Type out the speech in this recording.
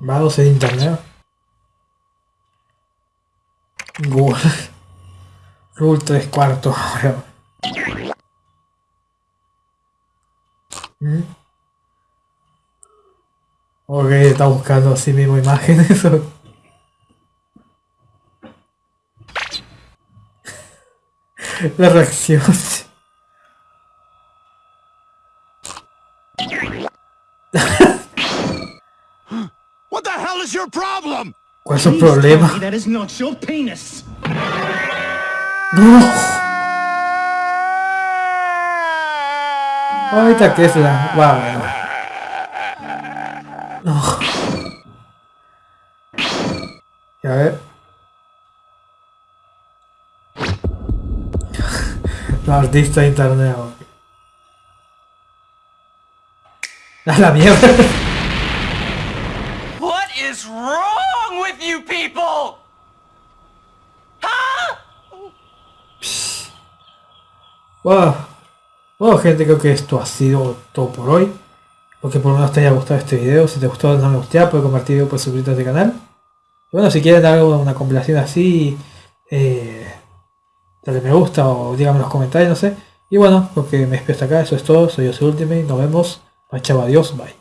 Vamos en internet. Google. Google 3 cuartos. ¿Mm? Ok, está buscando así mismo imágenes. La reacción. Hell is your problem? ¿Cuál es su problema? That is not your penis. Ahorita que es la... Wow. No. Y a ver. La artista de internet. A la mierda. Is wrong with you people? Wow. Bueno gente, creo que esto ha sido todo por hoy. Espero que por lo menos te haya gustado este video. Si te gustó, no me gusta, puedes compartir, puedes suscribirte a este canal. Y bueno, si quieren algo, una compilación así, eh, dale me gusta o díganme en los comentarios, no sé. Y bueno, porque me despido hasta acá, eso es todo. Soy yo, soy Ultimate, nos vemos. Chao, adiós, bye.